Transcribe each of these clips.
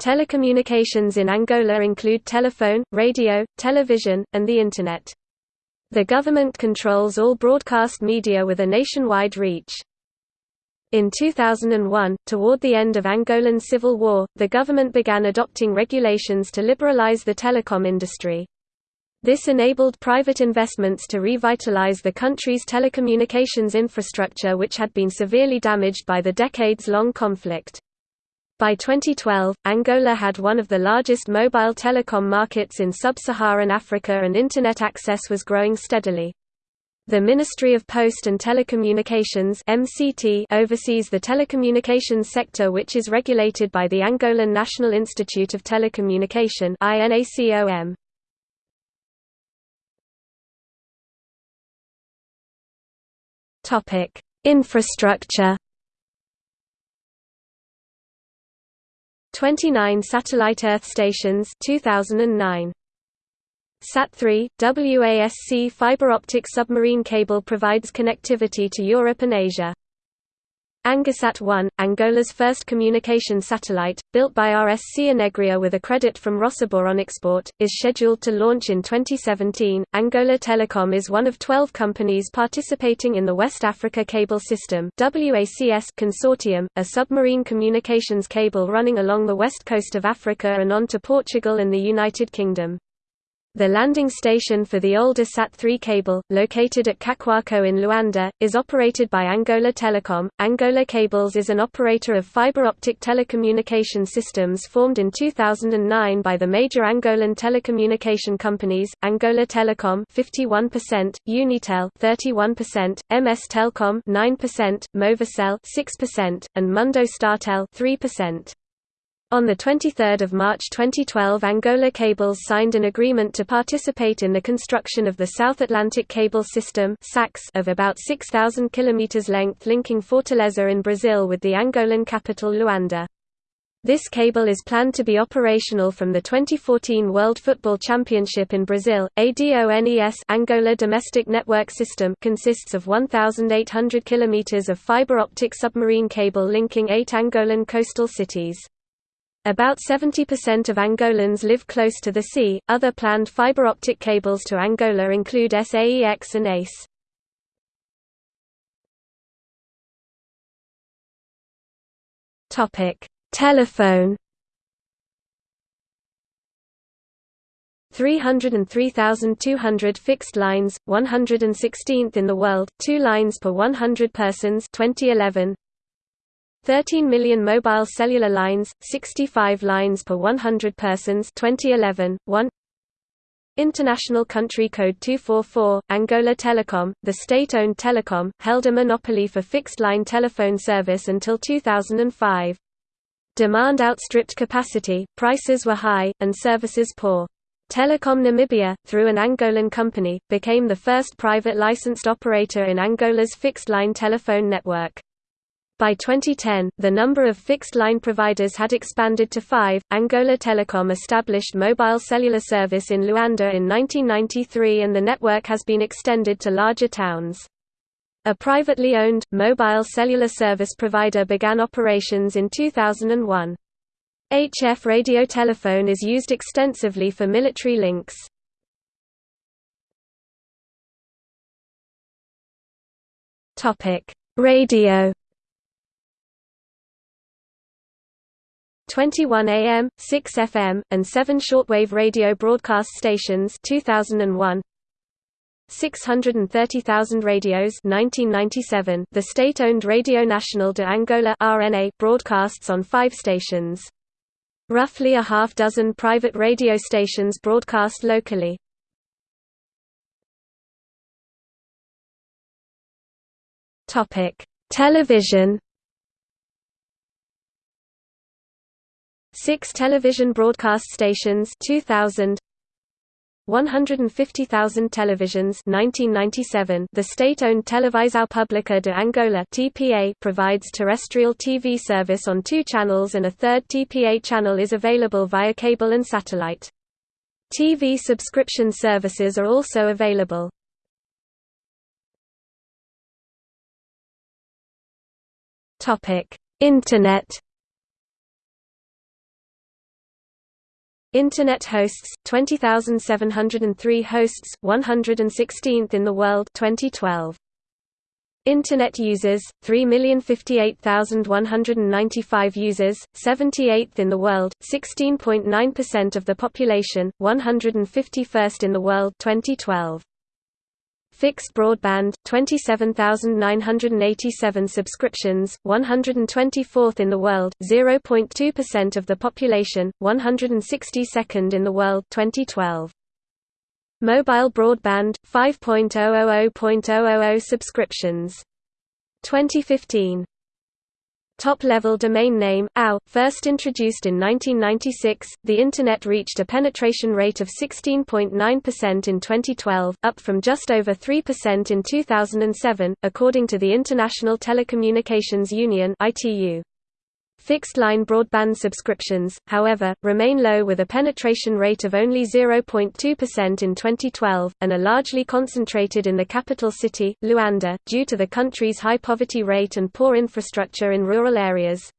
Telecommunications in Angola include telephone, radio, television, and the Internet. The government controls all broadcast media with a nationwide reach. In 2001, toward the end of Angolan civil war, the government began adopting regulations to liberalize the telecom industry. This enabled private investments to revitalize the country's telecommunications infrastructure which had been severely damaged by the decades-long conflict. By 2012, Angola had one of the largest mobile telecom markets in sub-Saharan Africa and Internet access was growing steadily. The Ministry of Post and Telecommunications MCT oversees the telecommunications sector which is regulated by the Angolan National Institute of Telecommunication INACOM. Topic: Infrastructure. 29 satellite Earth stations 2009. SAT-3, WASC fiber optic submarine cable provides connectivity to Europe and Asia. AngoSat-1, Angola's first communication satellite, built by RSC Energia with a credit from Rosoboronexport, is scheduled to launch in 2017. Angola Telecom is one of 12 companies participating in the West Africa Cable System (WACS) consortium, a submarine communications cable running along the west coast of Africa and on to Portugal and the United Kingdom. The landing station for the older SAT-3 cable, located at Cacuaco in Luanda, is operated by Angola Telecom. Angola Cables is an operator of fiber optic telecommunication systems formed in 2009 by the major Angolan telecommunication companies, Angola Telecom 51%, Unitel 31%, MS Telcom 9%, Movicel 6%, and Mundo Startel 3%. On 23 March 2012 Angola Cables signed an agreement to participate in the construction of the South Atlantic Cable System of about 6,000 km length linking Fortaleza in Brazil with the Angolan capital Luanda. This cable is planned to be operational from the 2014 World Football Championship in Brazil. ADONES Angola Domestic Network System consists of 1,800 km of fiber optic submarine cable linking eight Angolan coastal cities. About 70% of Angolans live close to the sea. Other planned fiber optic cables to Angola include SAEX and ACE. Topic: Telephone 303,200 fixed lines, 116th in the world, 2 lines per 100 persons 2011. 13 million mobile cellular lines, 65 lines per 100 persons 2011, 1 International Country Code 244, Angola Telecom, the state-owned telecom, held a monopoly for fixed-line telephone service until 2005. Demand outstripped capacity, prices were high, and services poor. Telecom Namibia, through an Angolan company, became the first private licensed operator in Angola's fixed-line telephone network. By 2010, the number of fixed-line providers had expanded to five. Angola Telecom established mobile cellular service in Luanda in 1993 and the network has been extended to larger towns. A privately owned, mobile cellular service provider began operations in 2001. HF radio telephone is used extensively for military links. Radio 21 AM, 6 FM, and 7 shortwave radio broadcast stations 2001. 630,000 radios 1997 The state-owned Radio Nacional de Angola RNA broadcasts on 5 stations. Roughly a half dozen private radio stations broadcast locally. Television 6 television broadcast stations 2000 150,000 televisions 1997 The state-owned Televisão Pública de Angola TPA provides terrestrial TV service on two channels and a third TPA channel is available via cable and satellite. TV subscription services are also available. Topic: Internet Internet hosts 20703 hosts 116th in the world 2012 Internet users 3,058,195 users 78th in the world 16.9% of the population 151st in the world 2012 Fixed broadband, 27,987 subscriptions, 124th in the world, 0.2% of the population, 162nd in the world 2012. Mobile broadband, 5.000.000 subscriptions. 2015 Top-level domain name, OW, first introduced in 1996, the Internet reached a penetration rate of 16.9% in 2012, up from just over 3% in 2007, according to the International Telecommunications Union ITU. Fixed-line broadband subscriptions, however, remain low with a penetration rate of only 0.2% in 2012, and are largely concentrated in the capital city, Luanda, due to the country's high poverty rate and poor infrastructure in rural areas.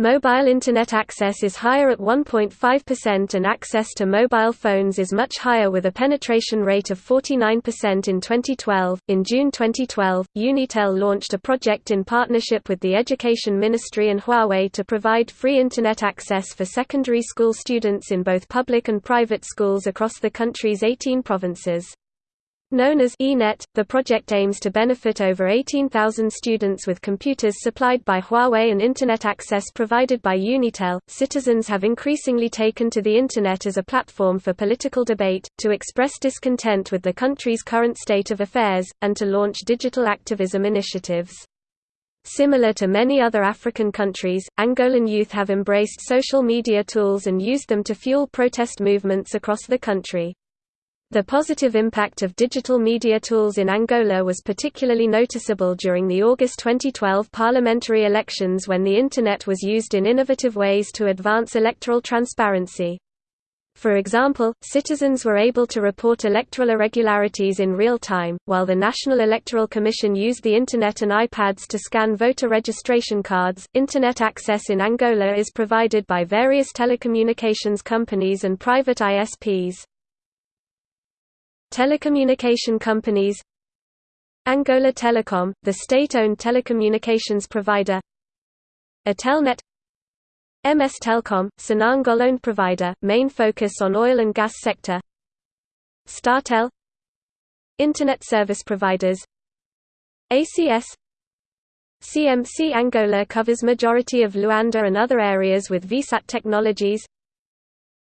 Mobile Internet access is higher at 1.5% and access to mobile phones is much higher with a penetration rate of 49% in 2012. In June 2012, Unitel launched a project in partnership with the Education Ministry and Huawei to provide free Internet access for secondary school students in both public and private schools across the country's 18 provinces. Known as eNet, the project aims to benefit over 18,000 students with computers supplied by Huawei and Internet access provided by Unitel. Citizens have increasingly taken to the Internet as a platform for political debate, to express discontent with the country's current state of affairs, and to launch digital activism initiatives. Similar to many other African countries, Angolan youth have embraced social media tools and used them to fuel protest movements across the country. The positive impact of digital media tools in Angola was particularly noticeable during the August 2012 parliamentary elections when the Internet was used in innovative ways to advance electoral transparency. For example, citizens were able to report electoral irregularities in real time, while the National Electoral Commission used the Internet and iPads to scan voter registration cards. Internet access in Angola is provided by various telecommunications companies and private ISPs. Telecommunication companies Angola Telecom, the state-owned telecommunications provider Atelnet MS Telcom, Sonangol-owned provider, main focus on oil and gas sector Startel Internet service providers ACS CMC Angola covers majority of Luanda and other areas with VSAT technologies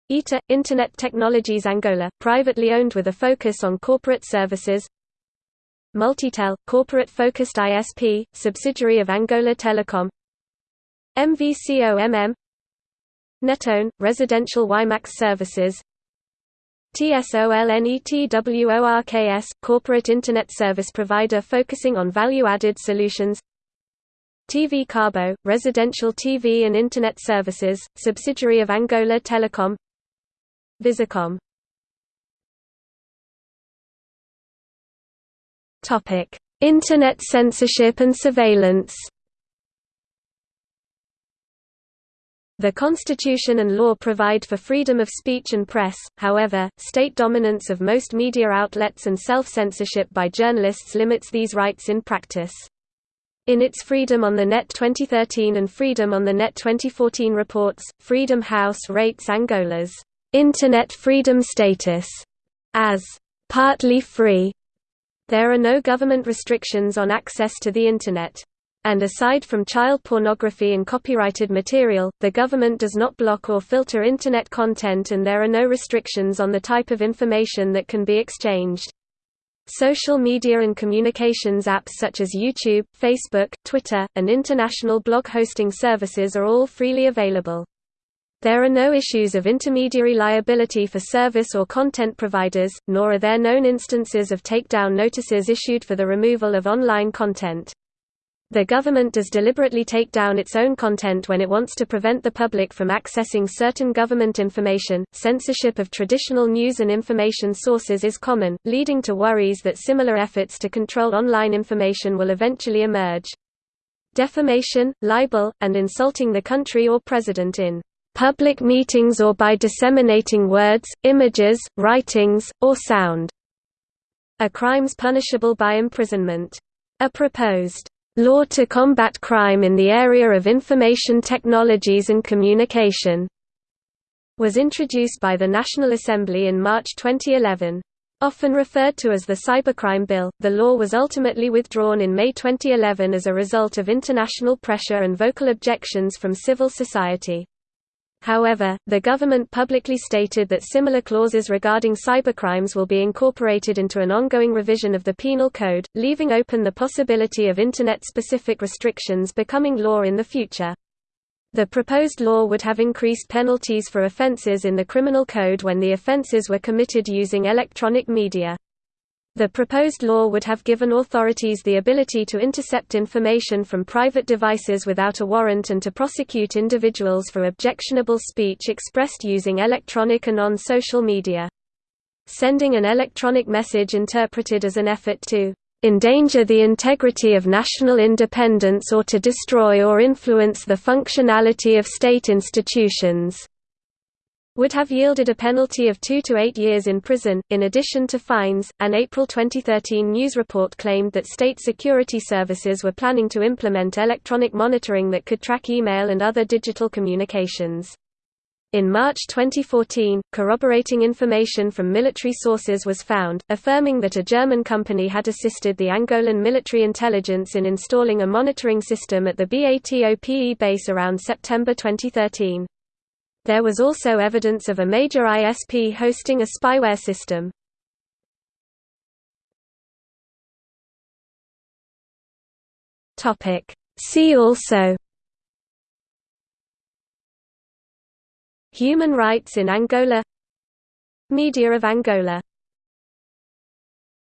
ITA – Internet Technologies Angola, privately owned with a focus on corporate services. Multitel – corporate-focused ISP, subsidiary of Angola Telecom. MVCOMM Netone – residential WiMAX services. TSOLNETWORKS – corporate Internet service provider focusing on value-added solutions. TV Cabo – residential TV and Internet services, subsidiary of Angola Telecom Visacom Topic: Internet censorship and surveillance. The Constitution and law provide for freedom of speech and press, however, state dominance of most media outlets and self-censorship by journalists limits these rights in practice. In its Freedom on the Net 2013 and Freedom on the Net 2014 reports, Freedom House rates Angola's Internet freedom status as partly free. There are no government restrictions on access to the Internet. And aside from child pornography and copyrighted material, the government does not block or filter Internet content and there are no restrictions on the type of information that can be exchanged. Social media and communications apps such as YouTube, Facebook, Twitter, and international blog hosting services are all freely available. There are no issues of intermediary liability for service or content providers, nor are there known instances of takedown notices issued for the removal of online content. The government does deliberately take down its own content when it wants to prevent the public from accessing certain government information. Censorship of traditional news and information sources is common, leading to worries that similar efforts to control online information will eventually emerge. Defamation, libel, and insulting the country or president in public meetings or by disseminating words, images, writings, or sound, are crimes punishable by imprisonment. A proposed law to combat crime in the area of information technologies and communication was introduced by the National Assembly in March 2011. Often referred to as the Cybercrime Bill, the law was ultimately withdrawn in May 2011 as a result of international pressure and vocal objections from civil society. However, the government publicly stated that similar clauses regarding cybercrimes will be incorporated into an ongoing revision of the Penal Code, leaving open the possibility of Internet-specific restrictions becoming law in the future. The proposed law would have increased penalties for offences in the Criminal Code when the offences were committed using electronic media. The proposed law would have given authorities the ability to intercept information from private devices without a warrant and to prosecute individuals for objectionable speech expressed using electronic and on-social media. Sending an electronic message interpreted as an effort to endanger the integrity of national independence or to destroy or influence the functionality of state institutions would have yielded a penalty of 2 to 8 years in prison, in addition to fines. An April 2013 news report claimed that state security services were planning to implement electronic monitoring that could track email and other digital communications. In March 2014, corroborating information from military sources was found, affirming that a German company had assisted the Angolan military intelligence in installing a monitoring system at the BATOPE base around September 2013. There was also evidence of a major ISP hosting a spyware system. See also Human rights in Angola Media of Angola